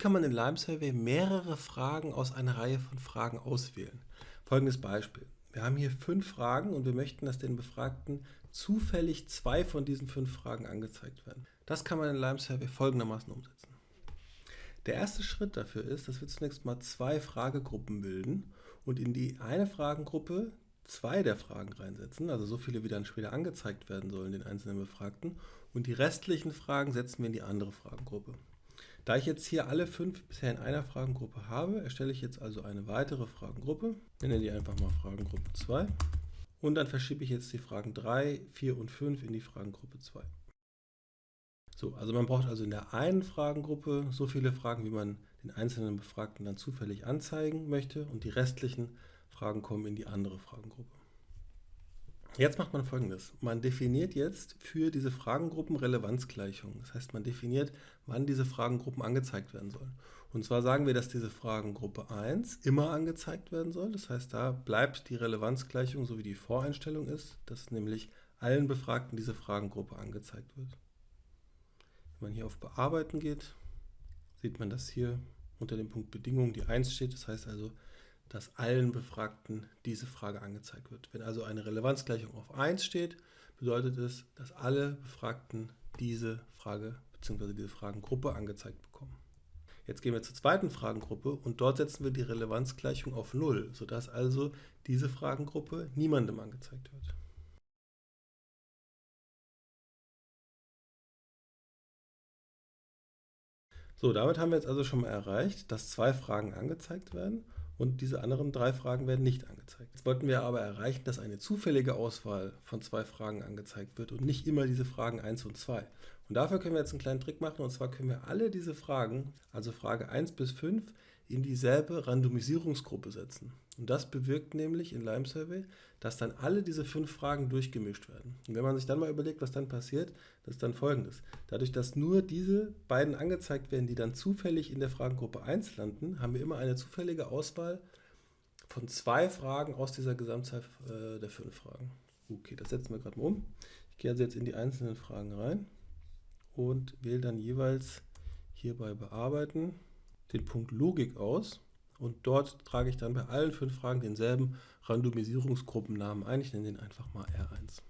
kann man in Lime Survey mehrere Fragen aus einer Reihe von Fragen auswählen? Folgendes Beispiel. Wir haben hier fünf Fragen und wir möchten, dass den Befragten zufällig zwei von diesen fünf Fragen angezeigt werden. Das kann man in Lime Survey folgendermaßen umsetzen. Der erste Schritt dafür ist, dass wir zunächst mal zwei Fragegruppen bilden und in die eine Fragengruppe zwei der Fragen reinsetzen, also so viele, wie dann später angezeigt werden sollen den einzelnen Befragten und die restlichen Fragen setzen wir in die andere Fragengruppe. Da ich jetzt hier alle fünf bisher in einer Fragengruppe habe, erstelle ich jetzt also eine weitere Fragengruppe, nenne die einfach mal Fragengruppe 2 und dann verschiebe ich jetzt die Fragen 3, 4 und 5 in die Fragengruppe 2. So, also man braucht also in der einen Fragengruppe so viele Fragen, wie man den einzelnen Befragten dann zufällig anzeigen möchte und die restlichen Fragen kommen in die andere Fragengruppe. Jetzt macht man folgendes. Man definiert jetzt für diese Fragengruppen Relevanzgleichungen. Das heißt, man definiert, wann diese Fragengruppen angezeigt werden sollen. Und zwar sagen wir, dass diese Fragengruppe 1 immer angezeigt werden soll. Das heißt, da bleibt die Relevanzgleichung, so wie die Voreinstellung ist, dass nämlich allen Befragten diese Fragengruppe angezeigt wird. Wenn man hier auf Bearbeiten geht, sieht man, dass hier unter dem Punkt Bedingungen die 1 steht. Das heißt also, dass allen Befragten diese Frage angezeigt wird. Wenn also eine Relevanzgleichung auf 1 steht, bedeutet es, dass alle Befragten diese Frage bzw. diese Fragengruppe angezeigt bekommen. Jetzt gehen wir zur zweiten Fragengruppe und dort setzen wir die Relevanzgleichung auf 0, sodass also diese Fragengruppe niemandem angezeigt wird. So, damit haben wir jetzt also schon mal erreicht, dass zwei Fragen angezeigt werden und diese anderen drei Fragen werden nicht angezeigt. Jetzt wollten wir aber erreichen, dass eine zufällige Auswahl von zwei Fragen angezeigt wird und nicht immer diese Fragen 1 und 2. Und dafür können wir jetzt einen kleinen Trick machen und zwar können wir alle diese Fragen, also Frage 1 bis 5, in dieselbe Randomisierungsgruppe setzen. Und das bewirkt nämlich in Lime Survey, dass dann alle diese fünf Fragen durchgemischt werden. Und wenn man sich dann mal überlegt, was dann passiert, das ist dann folgendes. Dadurch, dass nur diese beiden angezeigt werden, die dann zufällig in der Fragengruppe 1 landen, haben wir immer eine zufällige Auswahl von zwei Fragen aus dieser Gesamtzahl äh, der fünf Fragen. Okay, das setzen wir gerade mal um. Ich gehe also jetzt in die einzelnen Fragen rein und wähle dann jeweils hier bei Bearbeiten den Punkt Logik aus und dort trage ich dann bei allen fünf Fragen denselben Randomisierungsgruppennamen ein. Ich nenne den einfach mal R1.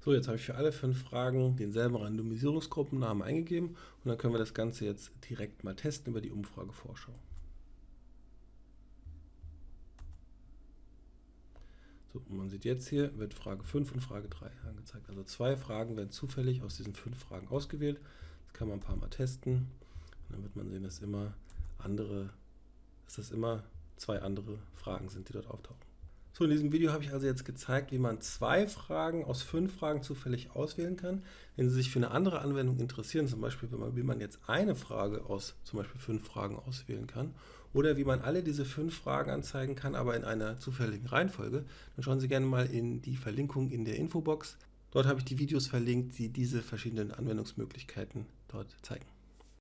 So, jetzt habe ich für alle fünf Fragen denselben Randomisierungsgruppennamen eingegeben und dann können wir das Ganze jetzt direkt mal testen über die Umfragevorschau. So, man sieht jetzt hier, wird Frage 5 und Frage 3 angezeigt. Also zwei Fragen werden zufällig aus diesen fünf Fragen ausgewählt. Das kann man ein paar Mal testen. Und dann wird man sehen, dass immer andere, dass das immer zwei andere Fragen sind, die dort auftauchen. So, in diesem Video habe ich also jetzt gezeigt, wie man zwei Fragen aus fünf Fragen zufällig auswählen kann. Wenn Sie sich für eine andere Anwendung interessieren, zum Beispiel, wie man jetzt eine Frage aus zum Beispiel fünf Fragen auswählen kann oder wie man alle diese fünf Fragen anzeigen kann, aber in einer zufälligen Reihenfolge, dann schauen Sie gerne mal in die Verlinkung in der Infobox. Dort habe ich die Videos verlinkt, die diese verschiedenen Anwendungsmöglichkeiten dort zeigen.